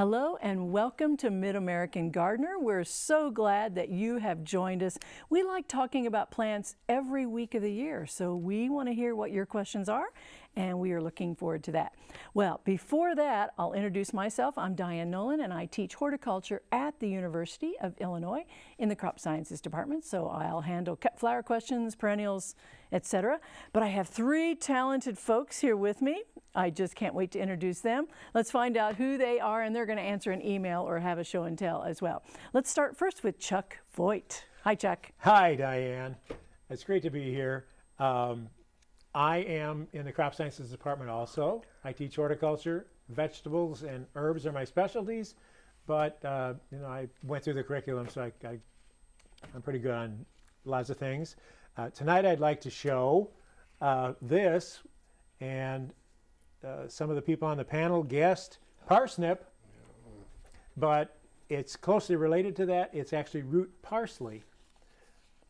Hello and welcome to Mid-American Gardener. We're so glad that you have joined us. We like talking about plants every week of the year, so we want to hear what your questions are and we are looking forward to that. Well, before that, I'll introduce myself. I'm Diane Nolan and I teach horticulture at the University of Illinois in the Crop Sciences Department, so I'll handle cut flower questions, perennials, etc. But I have three talented folks here with me. I just can't wait to introduce them. Let's find out who they are and they're going to answer an email or have a show and tell as well. Let's start first with Chuck Voigt. Hi, Chuck. Hi, Diane. It's great to be here. Um, I am in the crop sciences department also. I teach horticulture, vegetables and herbs are my specialties, but uh, you know I went through the curriculum, so I, I, am pretty good on lots of things. Uh, tonight I'd like to show uh, this, and uh, some of the people on the panel guessed parsnip, but it's closely related to that. It's actually root parsley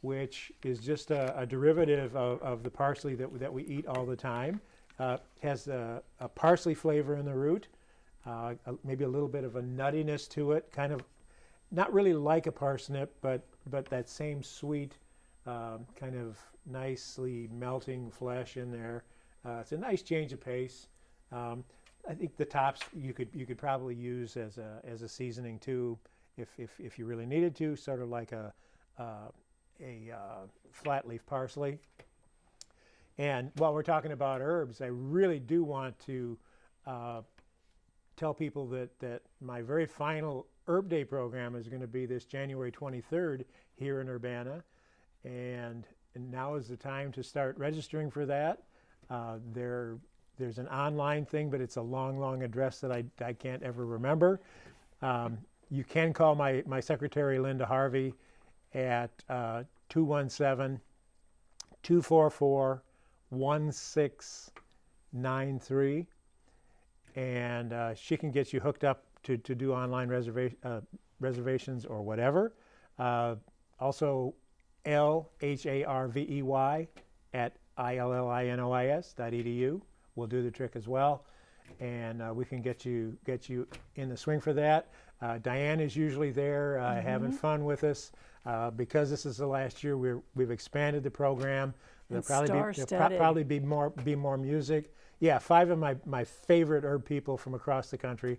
which is just a, a derivative of, of, the parsley that, that we eat all the time. Uh, has a, a, parsley flavor in the root, uh, a, maybe a little bit of a nuttiness to it, kind of not really like a parsnip, but, but that same sweet, uh, kind of nicely melting flesh in there. Uh, it's a nice change of pace. Um, I think the tops you could you could probably use as a as a seasoning too, if if, if you really needed to, sort of like a uh, a uh, flat leaf parsley. And while we're talking about herbs, I really do want to uh, tell people that, that my very final Herb Day program is going to be this January 23rd here in Urbana. And, and now is the time to start registering for that. Uh, there, there's an online thing, but it's a long, long address that I, I can't ever remember. Um, you can call my, my secretary, Linda Harvey, at uh, 217 244 1693. And uh, she can get you hooked up to, to do online reserva uh, reservations or whatever. Uh, also, L H A R V E Y at I L L I N O I S dot edu will do the trick as well. And uh, we can get you get you in the swing for that. Uh, Diane is usually there uh, mm -hmm. having fun with us. Uh, because this is the last year, we're, we've expanded the program. There'll probably, be, there'll pro probably be more be more music. Yeah, five of my, my favorite herb people from across the country.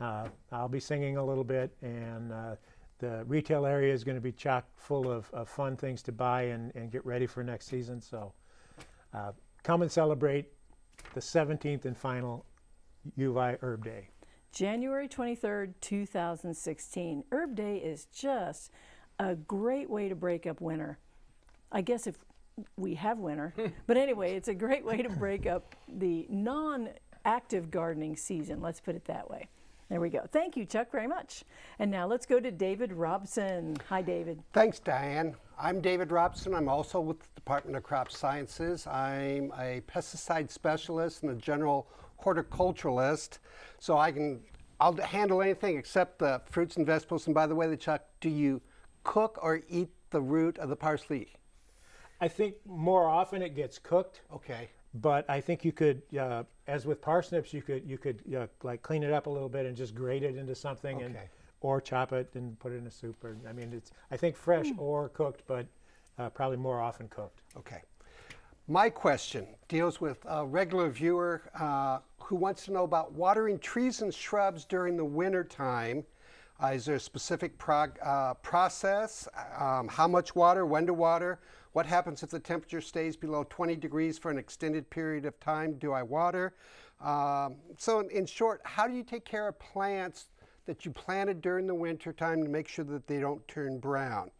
Uh, I'll be singing a little bit, and uh, the retail area is going to be chock full of, of, fun things to buy and, and get ready for next season. So uh, come and celebrate the 17th and final U of I Herb Day. January 23rd, 2016. Herb Day is just a great way to break up winter. I guess if we have winter, but anyway, it's a great way to break up the non-active gardening season, let's put it that way. There we go. Thank you, Chuck, very much. And now let's go to David Robson. Hi, David. Thanks, Diane. I'm David Robson. I'm also with the Department of Crop Sciences. I'm a pesticide specialist and a general horticulturalist. So I can, I'll handle anything except the fruits and vegetables. And by the way, the Chuck, do you cook or eat the root of the parsley? I think more often it gets cooked. Okay. But I think you could, uh, as with parsnips, you could you could uh, like clean it up a little bit and just grate it into something, okay. and or chop it and put it in a soup. Or I mean, it's I think fresh mm. or cooked, but uh, probably more often cooked. Okay. My question deals with a regular viewer uh, who wants to know about watering trees and shrubs during the winter time uh, is there a specific prog, uh, process? Um, how much water, when to water? What happens if the temperature stays below 20 degrees for an extended period of time? Do I water? Um, so in, in, short, how do you take care of plants that you planted during the winter time to make sure that they don't turn brown?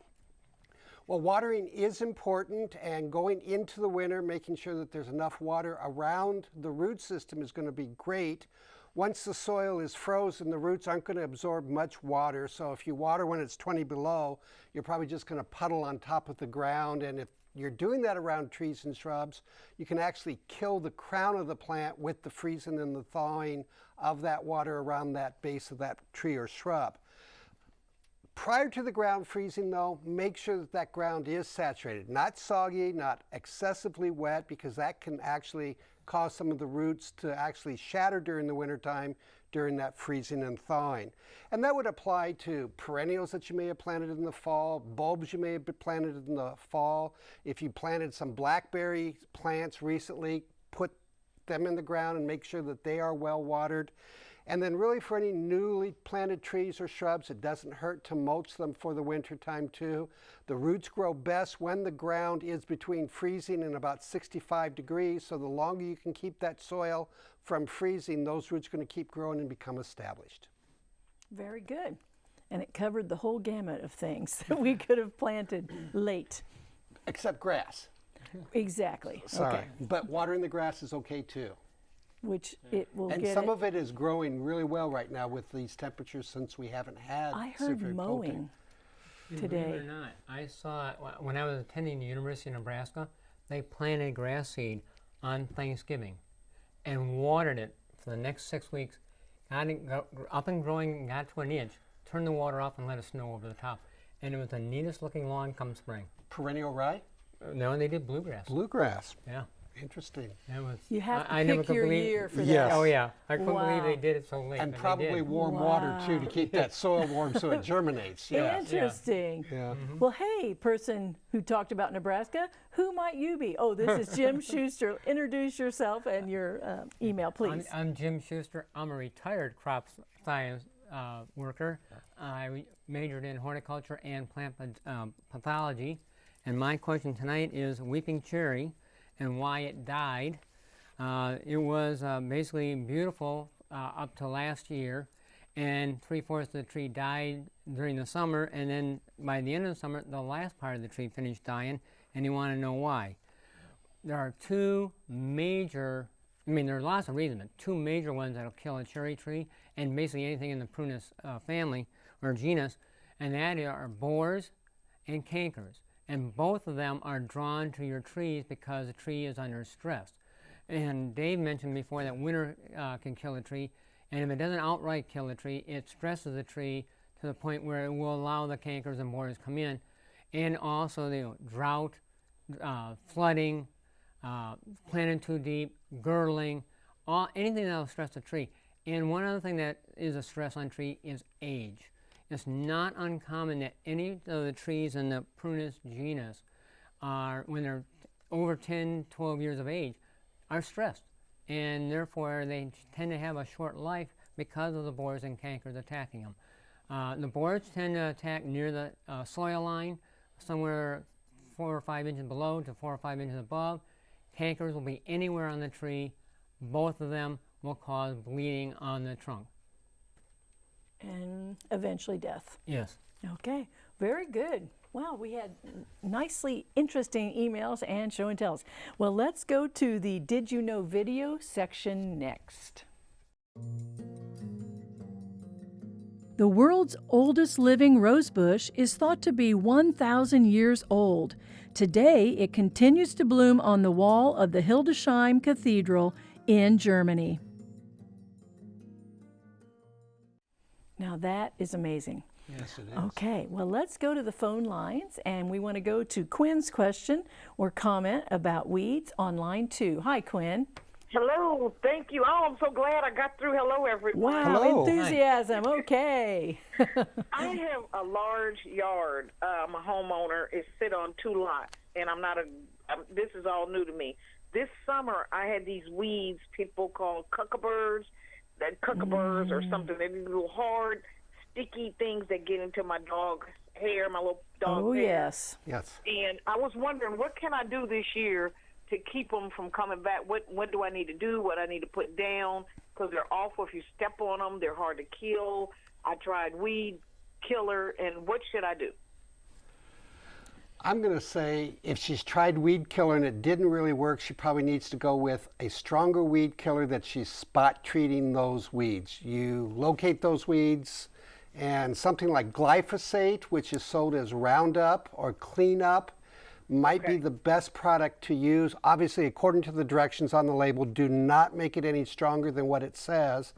Well, watering is important and going into the winter, making sure that there's enough water around the root system is going to be great. Once the soil is frozen, the roots aren't going to absorb much water. So if you water when it's 20 below, you're probably just going to puddle on top of the ground. And if you're doing that around trees and shrubs, you can actually kill the crown of the plant with the freezing and the thawing of that water around that base of that tree or shrub. Prior to the ground freezing though, make sure that that ground is saturated. Not soggy, not excessively wet because that can actually cause some of the roots to actually shatter during the wintertime during that freezing and thawing. And that would apply to perennials that you may have planted in the fall, bulbs you may have planted in the fall. If you planted some blackberry plants recently, put them in the ground and make sure that they are well watered. And then really for any newly planted trees or shrubs, it doesn't hurt to mulch them for the winter time too. The roots grow best when the ground is between freezing and about 65 degrees. So the longer you can keep that soil from freezing, those roots are going to keep growing and become established. Very good. And it covered the whole gamut of things that we could have planted late. Except grass. Exactly. Sorry. Okay. But watering the grass is okay too. Which it will And get. some it- of it is growing really well right now with these temperatures since we haven't had I heard severe mowing cold. Believe it today. or not, I saw when I was attending the University of Nebraska. They planted grass seed on Thanksgiving, and watered it for the next six weeks. Got it go, up and growing, got to an inch. Turned the water off and let it snow over the top, and it was the neatest looking lawn come spring. Perennial rye? Uh, No, they did bluegrass. Bluegrass. Yeah, Interesting. that was. You have to I, I never pick could your believe, year for Yes. that. Oh yeah, I couldn't believe they did it so late. And but probably did. warm water too to keep that soil warm so it germinates. Yeah. Interesting. Yeah. Well, hey, person who talked about Nebraska, who might you be? Oh, this is Jim Schuster. Introduce yourself and your uh, email, I'm, please. I'm Jim Schuster. I'm a retired crop science uh, worker. I majored in horticulture and plant um, pathology. And my question tonight is weeping cherry and why it died. Uh, it was uh, basically beautiful uh, up to last year, and three fourths of the tree died during the summer, and then by the end of the summer, the last part of the tree finished dying, and you want to know why. There are two major, I mean, there are lots of reasons, but two major ones that'll kill a cherry tree and basically anything in the prunus uh, family or genus, and that are borers and cankers. And both of them are drawn to your trees because the tree is under stress. And Dave mentioned before that winter uh, can kill a tree, and if it doesn't outright kill the tree, it stresses the tree to the point where it will allow the cankers and borers to come in, and also the drought, uh, flooding, uh, planted too deep, girdling, all, anything that will stress the tree. And one other thing that is a stress on tree is age. It's not uncommon that any of the trees in the Prunus genus are, when they're over 10, 12 years of age, are stressed. And therefore, they tend to have a short life because of the borers and cankers attacking them. Uh, the borers tend to attack near the uh, soil line, somewhere four or five inches below to four or five inches above. Cankers will be anywhere on the tree. Both of them will cause bleeding on the trunk. And eventually death. Yes. Okay, very good. Wow, we had nicely interesting emails and show and tells. Well, let's go to the Did You Know video section next. The world's oldest living rosebush is thought to be 1,000 years old. Today, it continues to bloom on the wall of the Hildesheim Cathedral in Germany. Now, that is amazing. Yes, it is. Okay, well, let's go to the phone lines and we want to go to Quinn's question or comment about weeds on line two. Hi, Quinn. Hello, thank you. Oh, I'm so glad I got through. Hello, everyone. Wow, Hello. enthusiasm. Okay. I have a large yard. Uh, I'm a homeowner. It sit on two lots, and I'm not a. I'm, this is all new to me. This summer, I had these weeds people call cuckabirds, that cuckabirds or something. Mm. They're these little hard, sticky things that get into my dog's hair, my little dog. oh, hair. yes. Yes. And I was wondering, what can I do this year to keep them from coming back? What what do I need to do? What I need to put down? Because they're awful. If you step on them, they're hard to kill. I tried weed killer, and what should I do? I'm going to say if she's tried weed killer and it didn't really work, she probably needs to go with a stronger weed killer that she's spot treating those weeds. You locate those weeds and something like glyphosate, which is sold as Roundup or Cleanup, might be the best product to use. Obviously, according to the directions on the label, do not make it any stronger than what it says.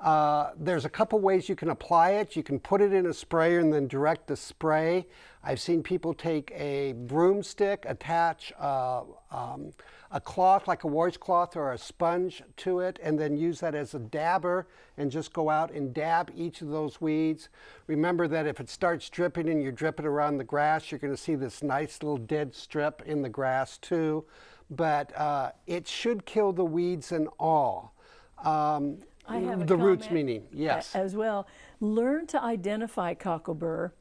Uh, there's a couple ways you can apply it. You can put it in a sprayer and then direct the spray. I've seen people take a broomstick, attach uh, um, a cloth like a washcloth or a sponge to it, and then use that as a dabber and just go out and dab each of those weeds. Remember that if it starts dripping and you're dripping around the grass, you're going to see this nice little dead strip in the grass too. But uh, it should kill the weeds and all. Um, I have a the roots meaning, yes. As well. Learn to identify cocklebur.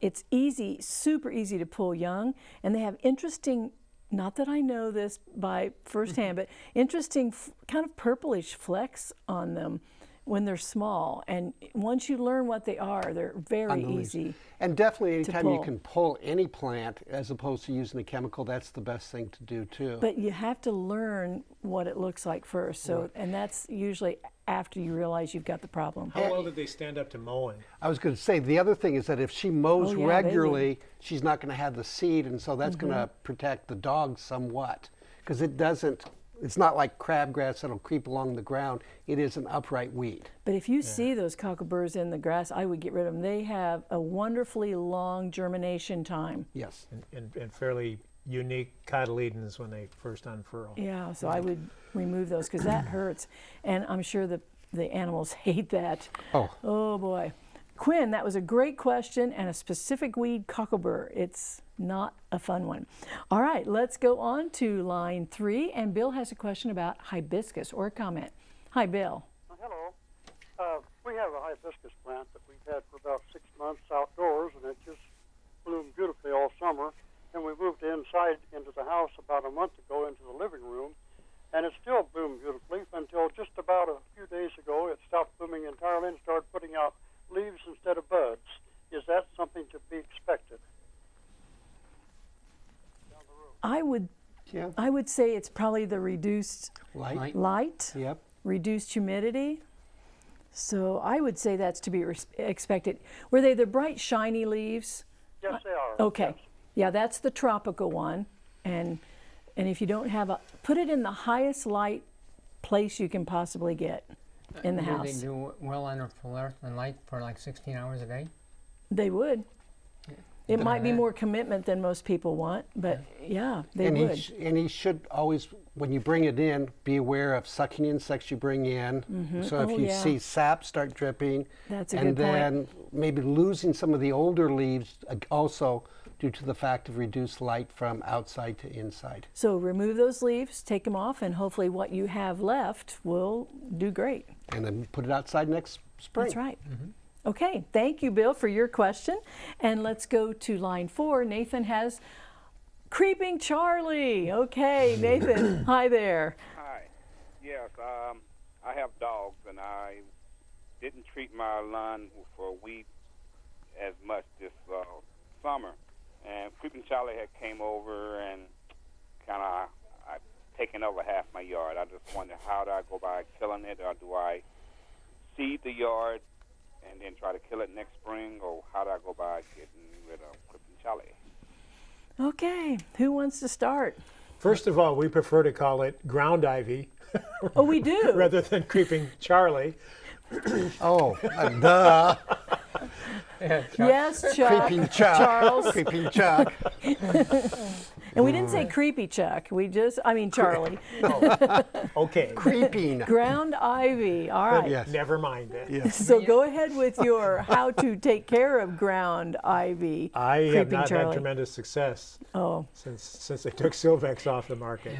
It's easy, super easy to pull young, and they have interesting. Not that I know this by firsthand, mm-hmm. but interesting, f- kind of purplish flecks on them when they're small. And once you learn what they are, they're very the easy. And definitely anytime you can pull any plant as opposed to using a chemical, that's the best thing to do too. But you have to learn what it looks like first. So, and that's usually after you realize you've got the problem. How well did they stand up to mowing? I was going to say the other thing is that if she mows Oh, yeah, they would. regularly, she's not going to have the seed, and so that's going Mm-hmm. to protect the dog somewhat because it doesn't. It's not like crabgrass that'll creep along the ground. It is an upright weed. But if you see those cockleburs in the grass, I would get rid of them. They have a wonderfully long germination time. Yes. And, and, and fairly unique cotyledons when they first unfurl. Yeah, so I would remove those because that hurts. And I'm sure the, the animals hate that. Oh. Oh boy. Quinn, that was a great question and a specific weed, cocklebur. It's not a fun one. All right, let's go on to line three. And Bill has a question about hibiscus or a comment. Hi, Bill. Uh, Hello. Uh, we have a hibiscus plant that we've had for about six months outdoors, and it just bloomed beautifully all summer. And we moved inside into the house about a month ago into the living room, and it still bloomed beautifully until just about a few days ago it stopped blooming entirely and started putting out leaves instead of buds. Is that something to be expected? I would Yeah. I would say it's probably the reduced Light. Light. light. Yep. reduced humidity. So I would say that's to be res- expected. Were they the bright, shiny leaves? Yes, they are. Okay. Yeah, that's the tropical one. And and if you don't have a, put it in the highest light place you can possibly get in the do house. they do well under fluorescent light for like 16 hours a day? They would. It might be more commitment than most people want, but yeah, they and he, would. sh- and he should always, when you bring it in, be aware of sucking insects you bring in. Mm-hmm. So if Oh, you yeah. see sap start dripping, That's a and good point. then maybe losing some of the older leaves, also due to the fact of reduced light from outside to inside. So remove those leaves, take them off, and hopefully what you have left will do great. And then put it outside next spring. That's right. Okay, thank you, Bill, for your question. And let's go to line four. Nathan has Creeping Charlie. Okay, Nathan, hi there. Hi. Yes, um, I have dogs, and I didn't treat my lawn for weed as much this uh, summer. And Creeping Charlie had came over and kind of I taken over half my yard. I just wonder how do I go by killing it, or do I seed the yard and then try to kill it next spring, or how do I go by getting rid of Creeping Charlie? Okay, who wants to start? First of all, we prefer to call it ground ivy Oh, we do. rather than creeping Charlie. Oh, uh, duh. yes, Chuck. Creeping Chuck. Charles. Creeping Chuck. And we didn't say creepy Chuck. We just, I mean, Charlie. Okay, Creeping. Ground ivy. All right. Yes. never mind it. Yes. So go ahead with your how to take care of ground ivy. I have not Charlie. had tremendous success Oh, since since they took Silvex off the market.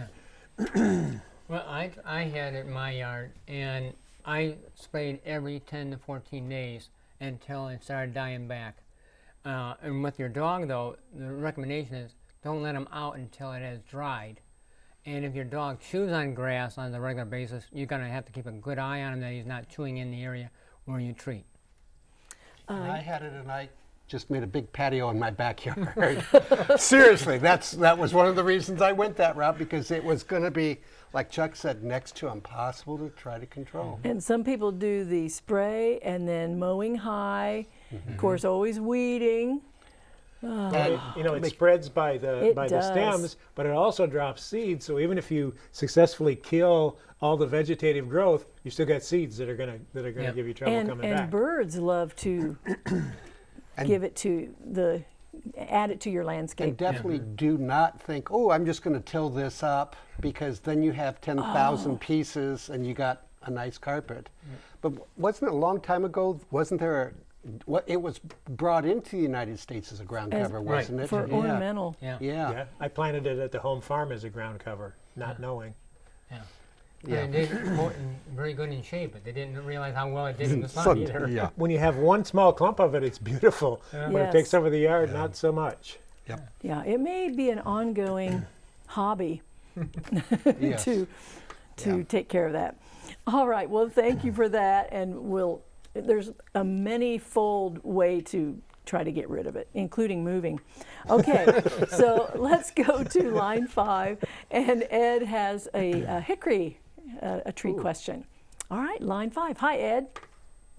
Well, I, I had it in my yard, and I sprayed every 10 to 14 days until it started dying back. Uh, and with your dog, though, the recommendation is don't let them out until it has dried. And if your dog chews on grass on a regular basis, you're going to have to keep a good eye on him that he's not chewing in the area where you treat. Uh, I had it and I just made a big patio in my backyard. Seriously, that's that was one of the reasons I went that route because it was going to be, like Chuck said, next to impossible to try to control. Mm-hmm. and some people do the spray and then mowing high. Mm-hmm. Of course, always weeding. Ah. But it- you know, it spreads by the It by does. the stems, but it also drops seeds. So even if you successfully kill all the vegetative growth, you still got seeds that are gonna that are gonna Yeah. give you trouble and coming and back. birds love to give it to the add it to your And landscape. definitely do not think, oh, I'm just going to till this up because then you have 10,000 Oh. pieces and you got a nice carpet. But wasn't it a long time ago? Wasn't there a, what, it was brought into the United States as a ground As- cover, Right. wasn't it? for yeah. ornamental. Yeah. Yeah. yeah, I planted it at the home farm as a ground cover, not knowing. Yeah. Yeah. And it did very good in shape, but they didn't realize how well it did in the sun Sun- either. yeah. When you have one small clump of it, it's beautiful. When it Yes. takes over the yard, not so much. Yep. Yeah, it may be an ongoing hobby to to Yeah. take care of that. All right. Well, thank you for that, and we'll. There's a many-fold way to try to get rid of it, including moving. Okay, so let's go to line five, and Ed has a, a hickory, uh, a tree question. All right, line five. Hi, Ed.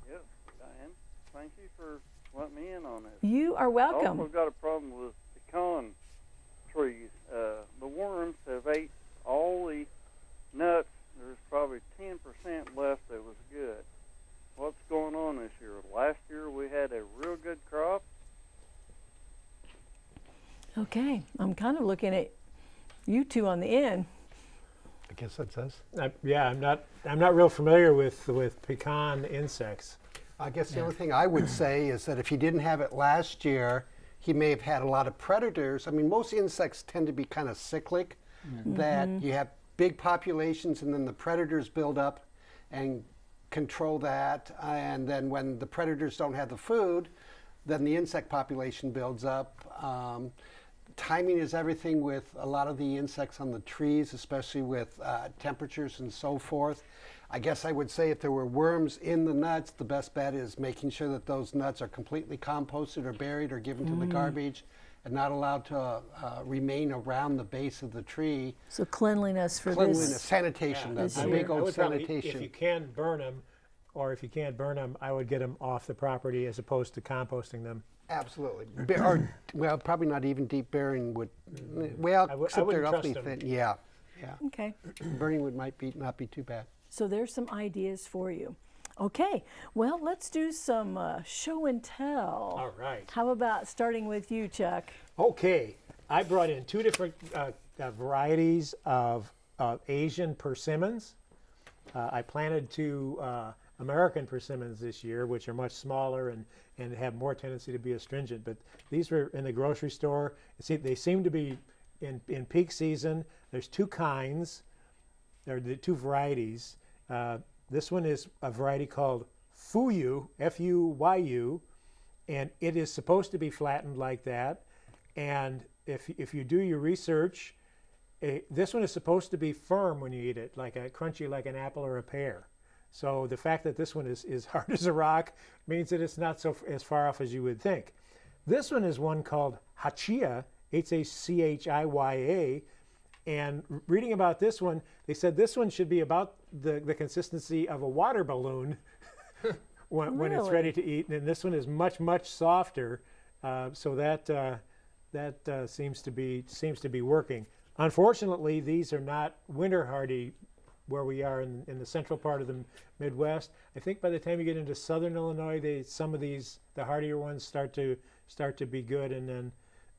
Yes, Diane. Thank you for letting me in on this. You are welcome. I welcome. also got a problem with pecan trees. Uh, the worms have ate all the nuts. There's probably 10% left that was good. What's going on this year? Last year we had a real good crop. Okay, I'm kind of looking at you two on the end. I guess that says. I, uh, yeah, I'm not I'm not real familiar with with pecan insects. I guess the only thing I would say is that if he didn't have it last year, he may have had a lot of predators. I mean, most insects tend to be kind of cyclic, that mm-hmm. you have big populations and then the predators build up and control that. And then when the predators don't have the food, then the insect population builds up. Um, timing is everything with a lot of the insects on the trees, especially with uh, temperatures and so forth. I guess I would say if there were worms in the nuts, the best bet is making sure that those nuts are completely composted or buried or given to the garbage and not allowed to uh, remain around the base of the tree. So cleanliness for Cleanliness, this. sanitation, this the I year. big old would probably- sanitation. If you can burn them, or if you can't burn them, I would get them off the property as opposed to composting them. Absolutely. Ba- or, well, probably not even deep burying would, well, I wou- I except they're wouldn't awfully thin. Yeah, yeah. Okay. Burning would might be not be too bad. So there's some ideas for you. Okay, well, let's do some uh, show and tell. All right. How about starting with you, Chuck? Okay, I brought in two different uh, uh, varieties of uh, Asian persimmons. Uh, I planted two uh, American persimmons this year, which are much smaller and, and have more tendency to be astringent. But these were in the grocery store. See, they seem to be in, in peak season. There's two kinds. There are the two varieties. Uh, this one is a variety called Fuyu, F-U-Y-U, and it is supposed to be flattened like that. And if, if you do your research, this one is supposed to be firm when you eat it, like a crunchy like an apple or a pear. So the fact that this one is, is hard as a rock means that it's not so as far off as you would think. This one is one called Hachiya, H-A-C-H-I-Y-A, and reading about this one, they said this one should be about the, the consistency of a water balloon when, when it's ready to eat. And this one is much, much softer. Uh, so that, uh, that uh, seems, to be, seems to be working. Unfortunately, these are not winter hardy where we are in, in the central part of the Midwest. I think by the time you get into southern Illinois, they, some of these, the hardier ones, start to start to be good, and then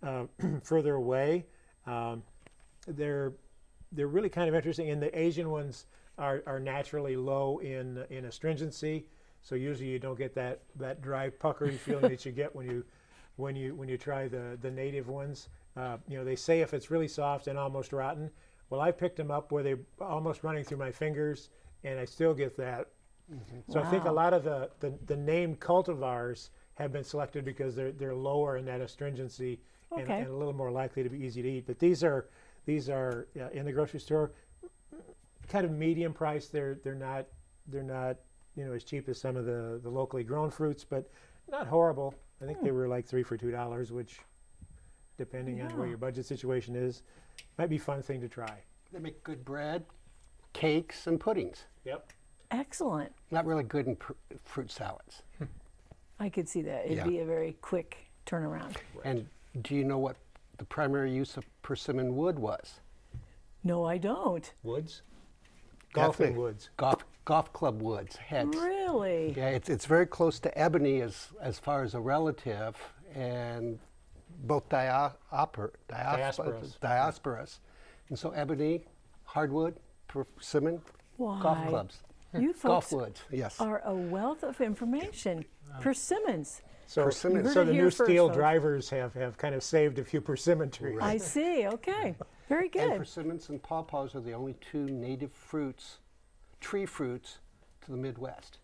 uh, further away, um, they're they're really kind of interesting. And the Asian ones are, are naturally low in in astringency, so usually you don't get that that dry puckery feeling that you get when you when you when you try the the native ones. Uh, you know, they say if it's really soft and almost rotten. Well, I picked them up where they're almost running through my fingers, and I still get that. So I think a lot of the, the, the named cultivars have been selected because they're they're lower in that astringency and, and a little more likely to be easy to eat. But these are these are uh, in the grocery store, kind of medium price. They're they're not they're not you know as cheap as some of the the locally grown fruits, but not horrible. I think they were like three for two dollars, which, depending on where your budget situation is, might be a fun thing to try. They make good bread, cakes, and puddings. Yep. Excellent. Not really good in pr- fruit salads. I could see that. It'd Yeah. be a very quick turnaround. And do you know what the primary use of persimmon wood was? No, I don't. Woods? Golfing Definitely. woods. Golf, golf club woods, heads. Really? Yeah, it's, it's very close to ebony as, as far as a relative, and both dia, oper, Diospyros. diospyros. And so ebony, hardwood, persimmon, golf clubs. You Golf folks woods, yes. are a wealth of information. Persimmons. So, Persimmon. So the new here first, steel drivers have, have kind of saved a few persimmon trees. I see. Okay. Very good. And good. persimmons and pawpaws are the only two native fruits, tree fruits, to the Midwest.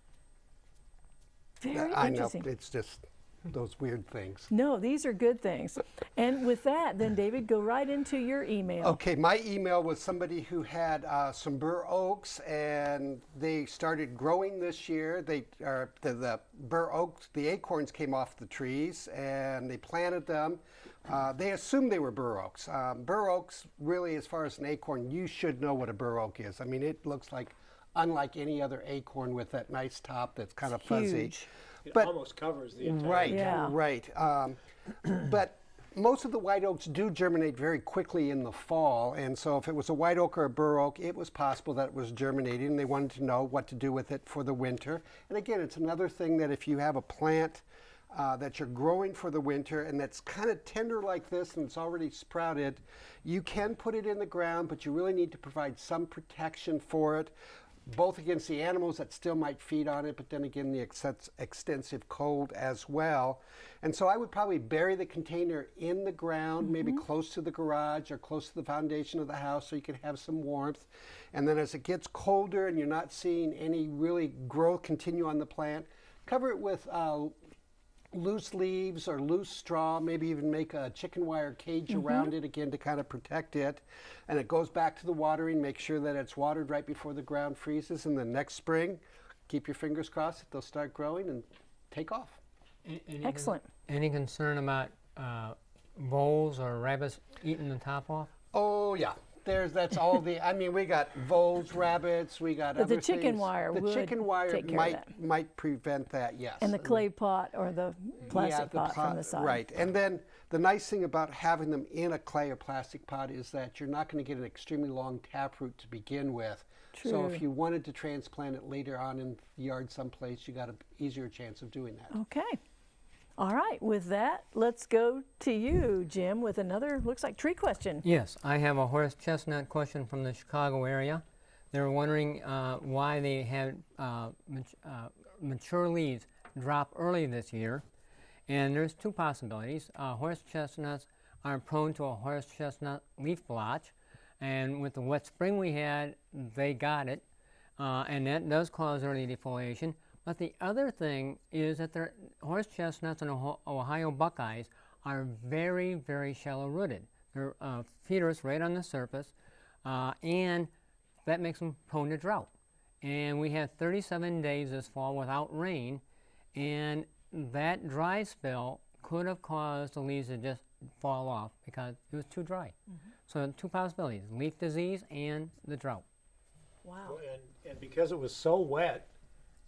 Very I know, interesting. it's just those weird things. No, these are good things. And with that, then David, go right into your email. Okay, my email was somebody who had uh, some bur oaks, and they started growing this year. They are the, the bur oaks, the acorns came off the trees, and they planted them. Uh, they assumed they were bur oaks. Um, bur oaks, really, as far as an acorn, you should know what a bur oak is. I mean, it looks like unlike any other acorn with that nice top that's kind of fuzzy. Huge. It But- almost covers the entire. Right, Yeah. right. Um, but most of the white oaks do germinate very quickly in the fall, and so if it was a white oak or a bur oak, it was possible that it was germinating, and they wanted to know what to do with it for the winter. And again, it's another thing that if you have a plant uh, that you're growing for the winter and that's kind of tender like this and it's already sprouted, you can put it in the ground, but you really need to provide some protection for it both against the animals that still might feed on it, but then again the ex- extensive cold as well. And so I would probably bury the container in the ground, maybe close to the garage or close to the foundation of the house so you can have some warmth. And then as it gets colder and you're not seeing any really growth continue on the plant, cover it with uh, loose leaves or loose straw, maybe even make a chicken wire cage around it again to kind of protect it. And it goes back to the watering, make sure that it's watered right before the ground freezes. And the next spring, keep your fingers crossed that they'll start growing and take off. A- any con- Excellent. Any concern about uh, voles or rabbits eating the top off? Oh, yeah. There's that's all the. I mean, we got voles, rabbits, we got But the chicken things. wire The chicken wire might might prevent that. Yes. And the clay pot or the plastic yeah, the pot from the side. Right. And then the nice thing about having them in a clay or plastic pot is that you're not going to get an extremely long taproot to begin with. So if you wanted to transplant it later on in the yard someplace, you got an easier chance of doing that. Okay. All right. With that, let's go to you, Jim, with another, looks like tree question. Yes, I have a horse chestnut question from the Chicago area. They were wondering uh, why they had uh, mat- uh, mature leaves drop early this year. And there's two possibilities. Uh, horse chestnuts are prone to a horse chestnut leaf blotch. And with the wet spring we had, they got it. Uh, and that does cause early defoliation. But the other thing is that their horse chestnuts and Ohio buckeyes are very, very shallow rooted. They're uh, feeders right on the surface, uh, and that makes them prone to drought. And we had 37 days this fall without rain, and that dry spell could have caused the leaves to just fall off because it was too dry. So two possibilities: leaf disease and the drought. Wow. And, and because it was so wet,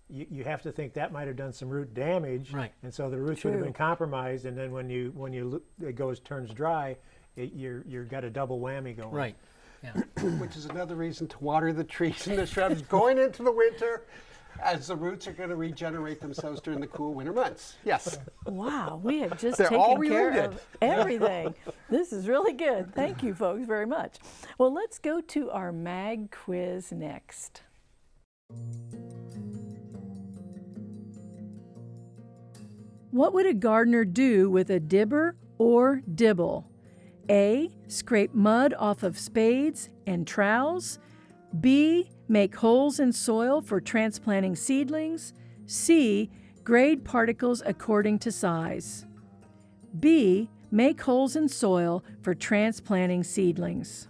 you, you have to think that might have done some root damage. Right. And so the roots would have been compromised. And then when you when you it goes turns dry, it, you're you've got a double whammy going. Right. Yeah. Which is another reason to water the trees and the shrubs going into the winter as the roots are going to regenerate themselves during the cool winter months. Yes. Wow, we have just They're all taken care related. of everything. this is really good. Thank you, folks, very much. Well, let's go to our mag quiz next. What would a gardener do with a dibber or dibble? A. Scrape mud off of spades and trowels. B. Make holes in soil for transplanting seedlings. C. Grade particles according to size. B. Make holes in soil for transplanting seedlings.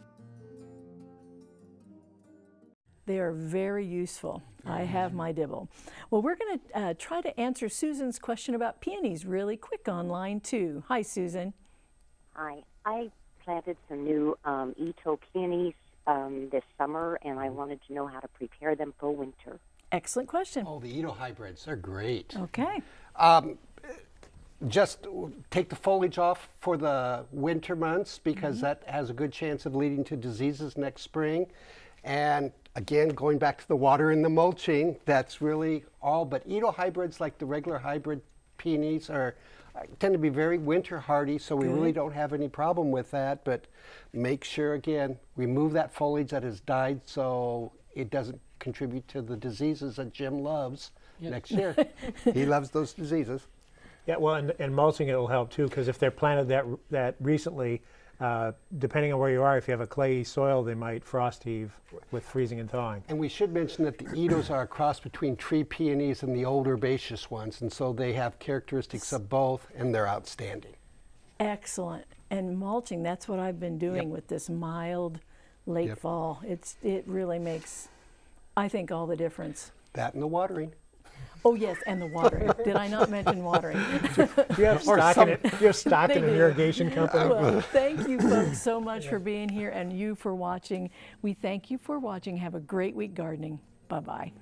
They are very useful. I have my dibble. Well, we're going to uh, try to answer Susan's question about peonies really quick online, too. Hi, Susan. Hi. I planted some new um, Itoh peonies um, this summer, and I wanted to know how to prepare them for winter. Excellent question. Oh, the Itoh hybrids, they're great. Okay. Um, just take the foliage off for the winter months because that has a good chance of leading to diseases next spring. And again, going back to the water and the mulching, that's really all. But Edo hybrids, like the regular hybrid peonies, are uh, tend to be very winter hardy, so we really don't have any problem with that. But make sure again, remove that foliage that has died so it doesn't contribute to the diseases that Jim loves next year. he loves those diseases. Yeah, well, and, and mulching it will help too, because if they're planted that that recently, uh, depending on where you are, if you have a clayey soil, they might frost heave with freezing and thawing. And we should mention that the Edos are a cross between tree peonies and the old herbaceous ones, and so they have characteristics of both, and they're outstanding. Excellent. And mulching, that's what I've been doing with this mild late Yep. fall. It's it really makes I think all the difference. That and the watering. Oh yes, and the watering. Did I not mention watering? You have Or stock in it. You have stock in an do. irrigation company. well, thank you folks so much for being here and you for watching. We thank you for watching. Have a great week gardening. Bye-bye.